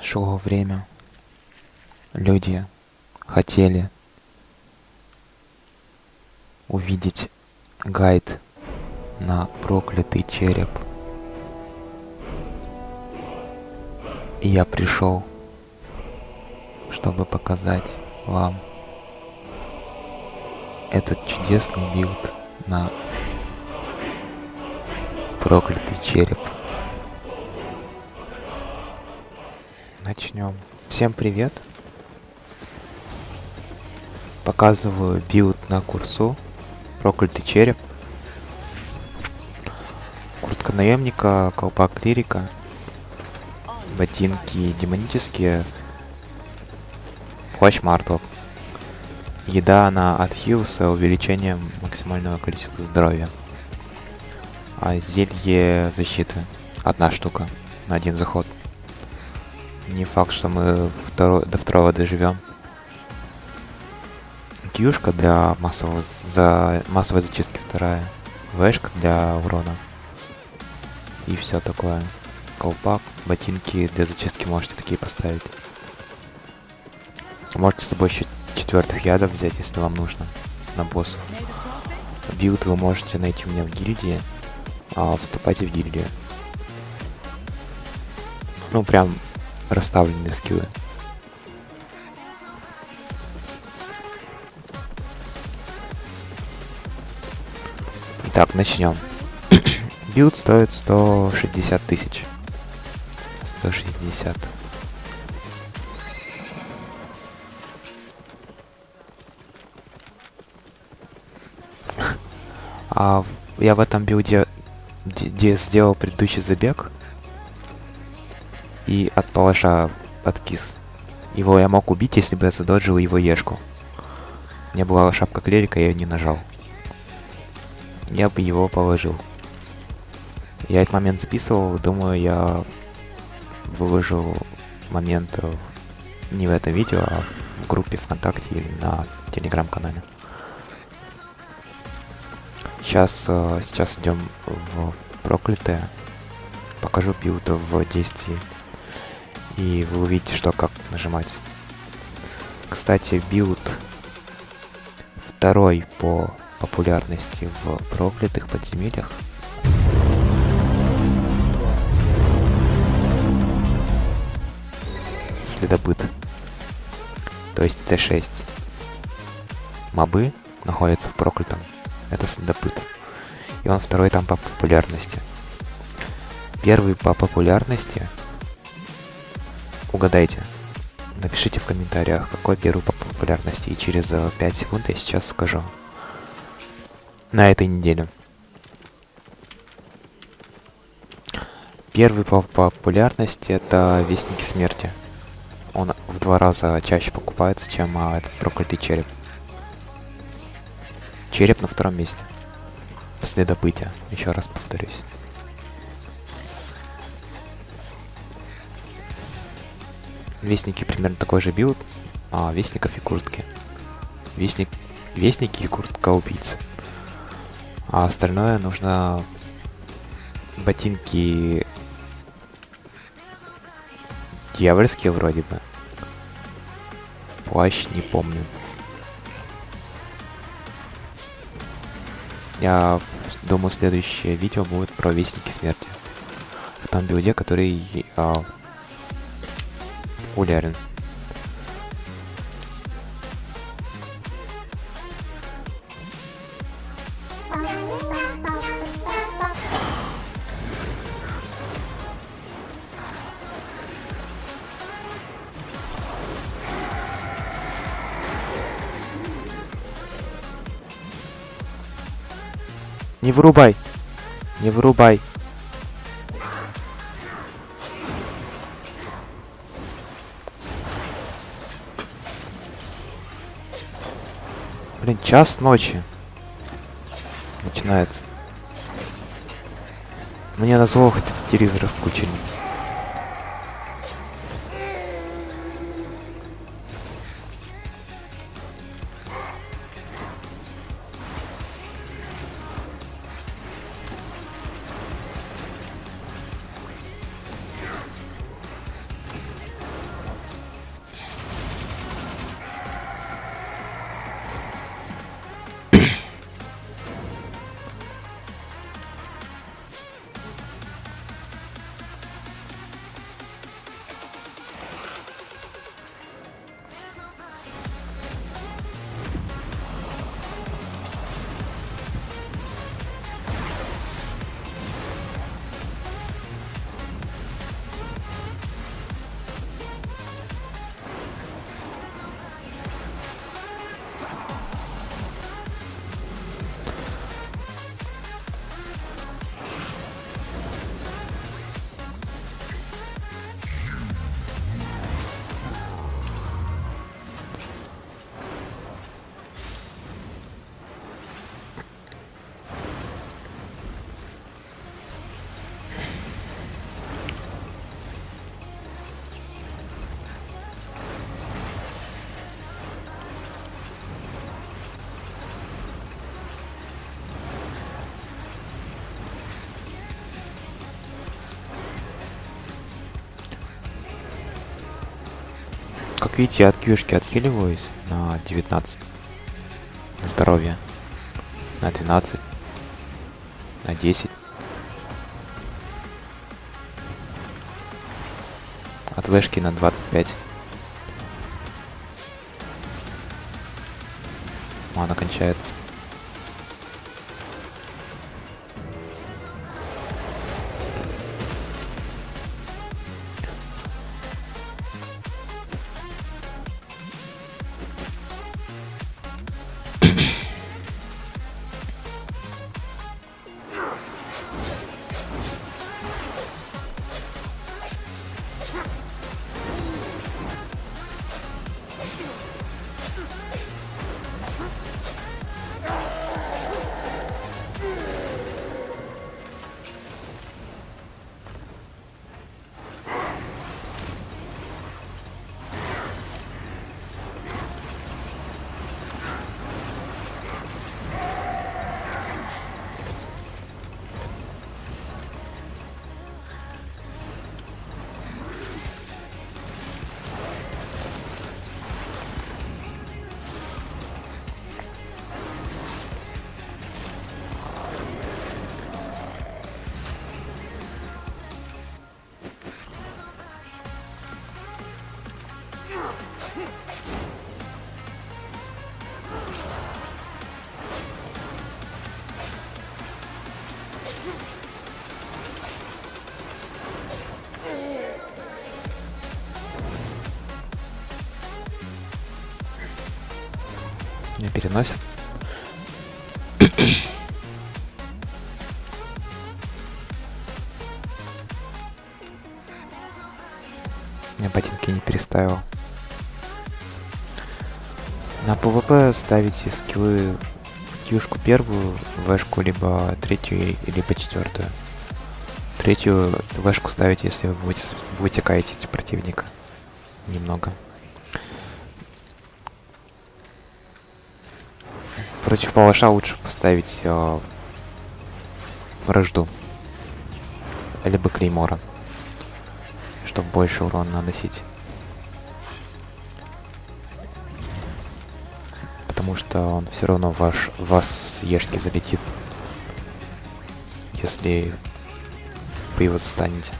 шло время. Люди хотели увидеть гайд на проклятый череп. И я пришел, чтобы показать вам этот чудесный билд на проклятый череп. Начнем. Всем привет. Показываю билд на курсу. Проклятый череп. Куртка наемника, колпак лирика. Ботинки демонические. Плащ мартов. Еда на отхил с увеличением максимального количества здоровья. А зелье защиты. Одна штука на один заход. Не факт, что мы второй, до второго доживем. Кьюшка для массового за массовой зачистки вторая. Вэшка для урона. И все такое. Колпак, ботинки для зачистки можете такие поставить. Можете с собой еще четвертых ядов взять, если вам нужно. На боссов. Билд вы можете найти у меня в гильдии. А вступайте в гильдию. Ну прям расставлены скиллы. Так, начнем. Билд стоит 160 тысяч. 160. А я в этом билде сделал предыдущий забег и от палаша откис. Его я мог убить, если бы я задоджил его ешку. У меня была шапка клерика, я ее не нажал. Я бы его положил. Я этот момент записывал, думаю, я выложил момент не в этом видео, а в группе ВКонтакте или на телеграм-канале. Сейчас, э, сейчас идем в проклятое. Покажу билд в действии. И вы увидите, что как нажимать. Кстати, билд второй по популярности в проклятых подземельях. Следопыт. То есть Т6. Мобы находятся в проклятом. Это следопыт. И он второй там по популярности. Первый по популярности Угадайте. Напишите в комментариях, какой первый по популярности, и через 5 э, секунд я сейчас скажу. На этой неделе. Первый по популярности это Вестники Смерти. Он в два раза чаще покупается, чем а, этот проклятый череп. Череп на втором месте. Следопытие. Еще раз повторюсь. Вестники примерно такой же билд, а Вестников и куртки. Вестник, Вестники и куртка убийцы. А остальное нужно ботинки дьявольские вроде бы. Плащ не помню. Я думаю, следующее видео будет про Вестники Смерти. В том билде, который а, популярен. Не вырубай! Не вырубай! Блин, час ночи. Начинается. Мне на зло хоть телевизор включили. Как видите, от кьюшки отхиливаюсь на 19. На здоровье. На 12. На 10. От вышки на 25. Мана кончается. Переносит. Я ботинки не переставил. На ПВП ставите скиллы кьюшку первую, вэшку либо третью, либо четвертую. Третью вэшку ставите, если вы будете, будете кайтить противника. Немного. Против палаша лучше поставить э, вражду. Либо клеймора. Чтобы больше урона наносить. Потому что он все равно ваш, вас с ешки залетит. Если вы его застанете.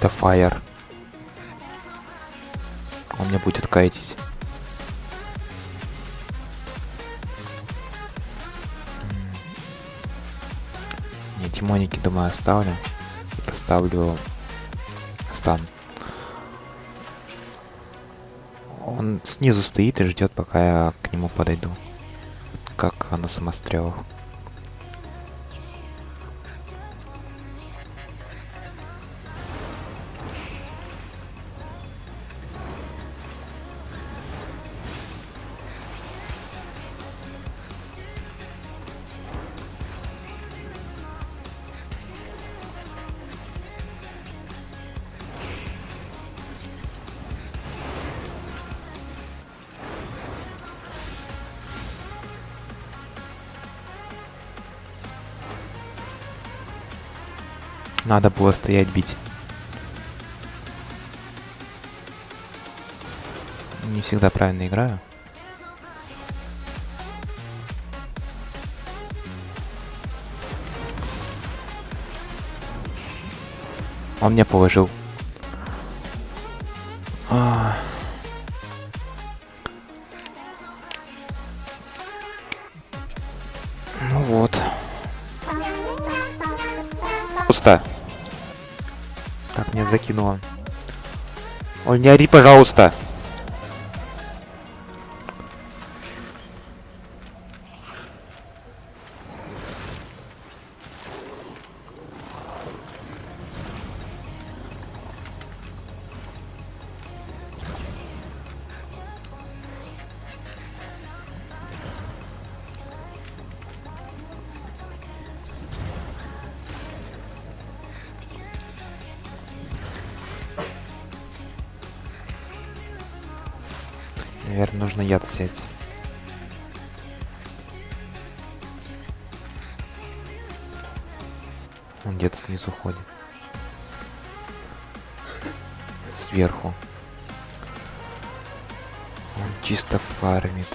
Это Fire. Он меня будет кайтить. Не, Тимоники, думаю, оставлю. И поставлю стан. Он снизу стоит и ждет, пока я к нему подойду. Как на самострелах. Надо было стоять бить. Не всегда правильно играю. Он мне положил. А. Ну вот. Пусто. Так, меня закинуло. Ой, не ори, пожалуйста. Наверное, нужно яд взять. Он где-то снизу ходит. Сверху. Он чисто фармит.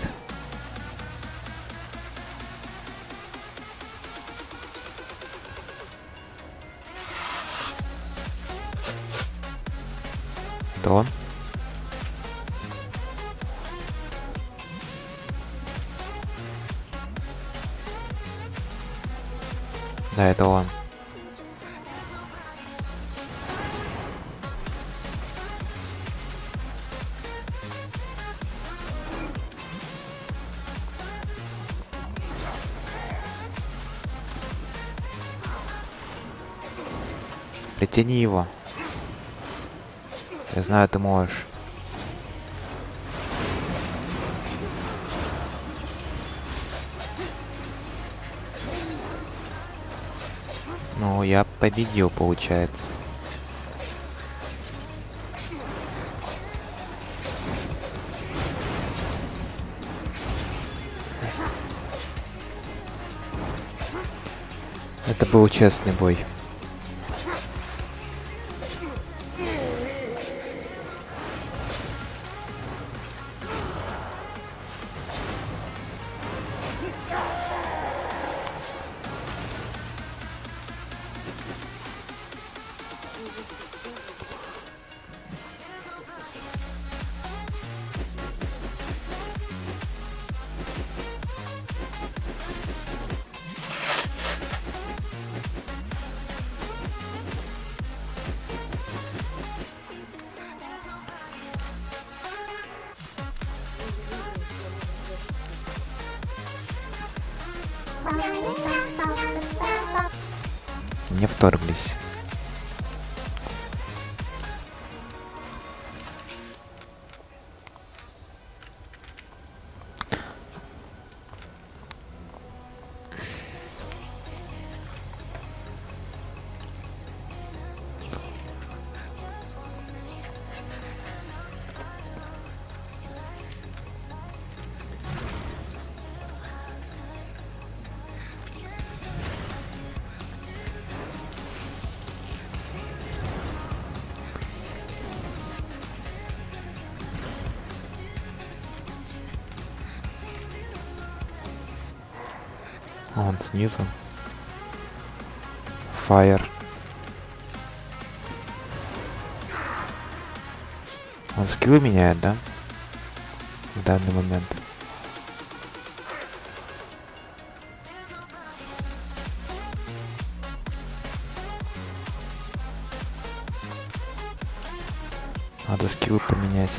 Это он? Да, это он. Притяни его. Я знаю, ты можешь. Победил, получается. Это был честный бой. Не вторглись. Он снизу. Fire. Он скиллы меняет, да? В данный момент. Надо скиллы поменять.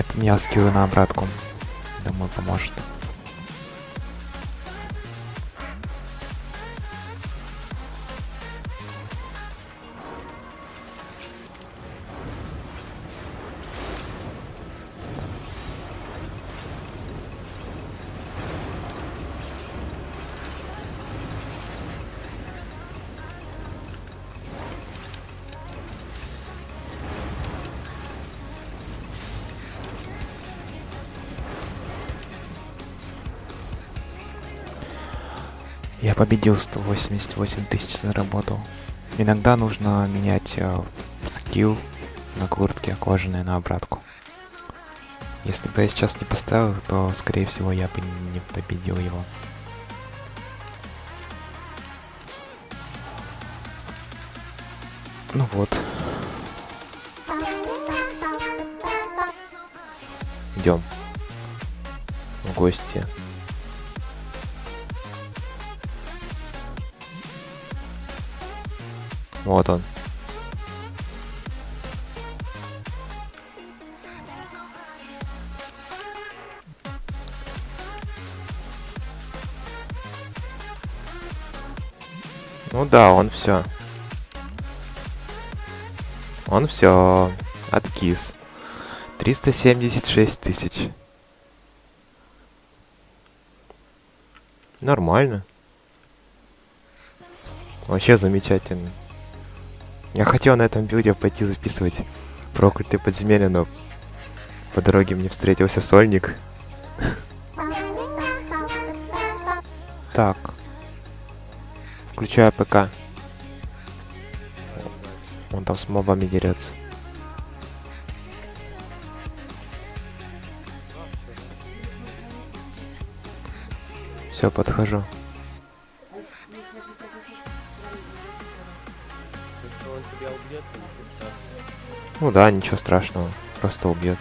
Я поменял скиллы на обратку. Думаю, поможет. Я победил 188 тысяч заработал. Иногда нужно менять э, скилл на куртке кожаной на обратку. Если бы я сейчас не поставил, то скорее всего я бы не победил его. Ну вот. Идем. В гости. Вот он. Ну да, он все. Он все. Откис. 376 тысяч. Нормально. Вообще замечательно. Я хотел на этом видео пойти записывать проклятые подземелья, но по дороге мне встретился сольник. Так. Включаю ПК. Он там с мобами дерется. Все, подхожу. Ну да, ничего страшного. Просто убьет.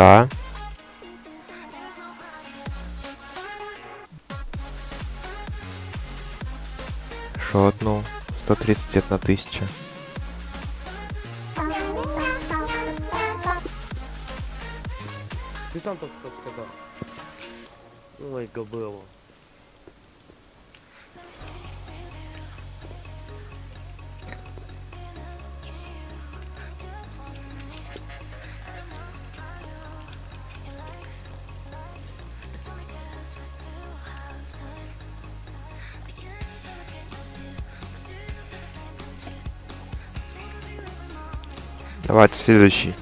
Одна. Шотнул. 131 тысяча. Ты там только сказал. Ой, Давайте следующий.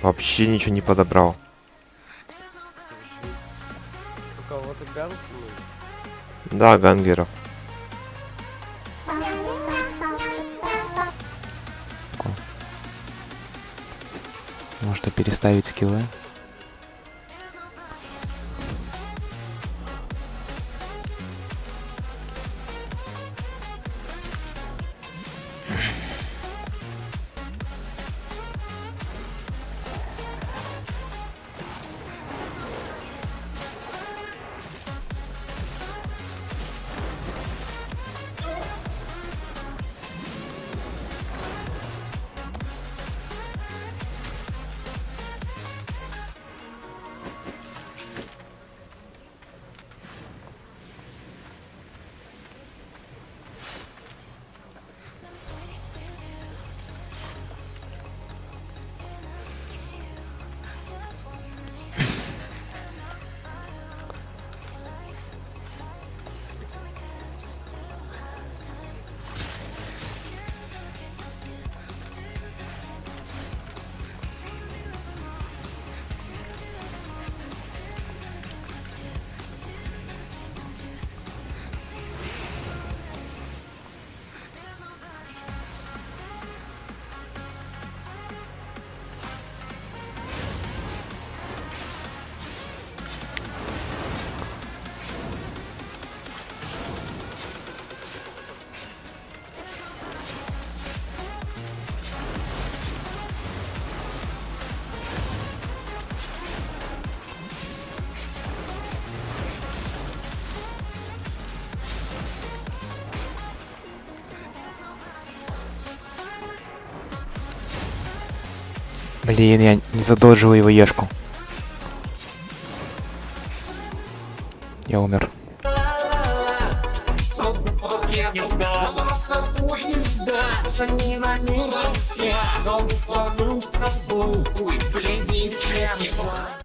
Вообще ничего не подобрал. У кого-то ганг Да, гангеров. Можно переставить скиллы. Блин, я не задолжил его ешку. Я умер.